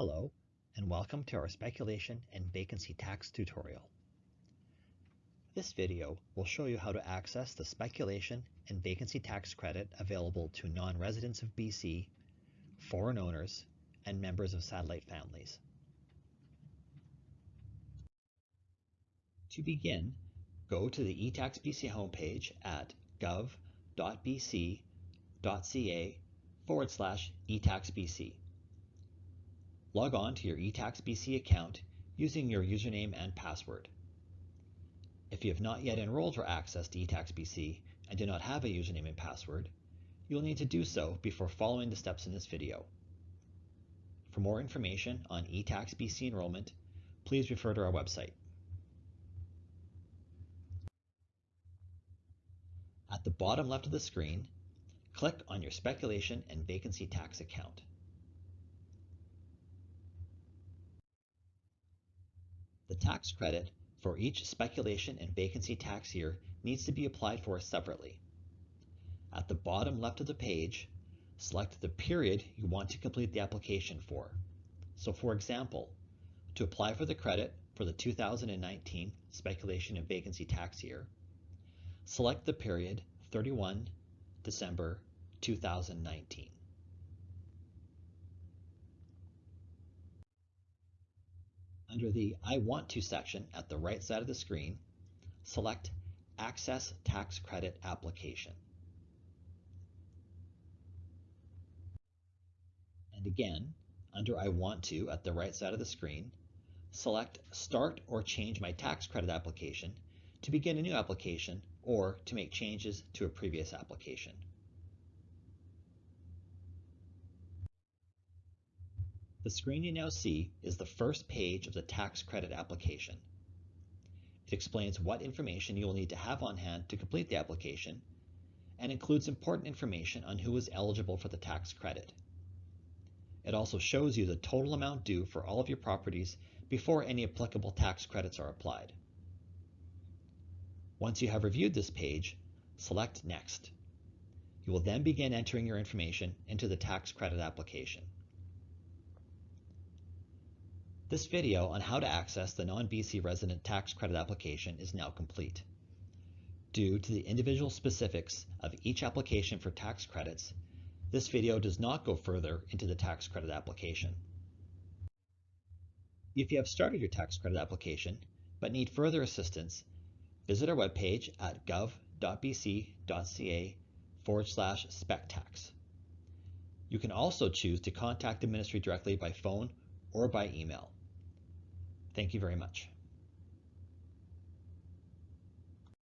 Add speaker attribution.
Speaker 1: Hello, and welcome to our speculation and vacancy tax tutorial. This video will show you how to access the speculation and vacancy tax credit available to non-residents of BC, foreign owners, and members of satellite families. To begin, go to the eTax BC homepage at gov.bc.ca forward slash eTaxBC. Log on to your eTax BC account using your username and password. If you have not yet enrolled or accessed eTax BC and do not have a username and password, you will need to do so before following the steps in this video. For more information on eTax BC enrollment, please refer to our website. At the bottom left of the screen, click on your speculation and vacancy tax account. Tax credit for each speculation and vacancy tax year needs to be applied for separately. At the bottom left of the page, select the period you want to complete the application for. So for example, to apply for the credit for the 2019 speculation and vacancy tax year, select the period 31 December 2019. Under the I want to section at the right side of the screen, select Access Tax Credit Application. And again, under I want to at the right side of the screen, select Start or change my tax credit application to begin a new application or to make changes to a previous application. The screen you now see is the first page of the tax credit application. It explains what information you will need to have on hand to complete the application and includes important information on who is eligible for the tax credit. It also shows you the total amount due for all of your properties before any applicable tax credits are applied. Once you have reviewed this page, select Next. You will then begin entering your information into the tax credit application. This video on how to access the non-BC resident tax credit application is now complete. Due to the individual specifics of each application for tax credits, this video does not go further into the tax credit application. If you have started your tax credit application but need further assistance, visit our webpage at gov.bc.ca forward slash spectax. You can also choose to contact the ministry directly by phone or by email. Thank you very much.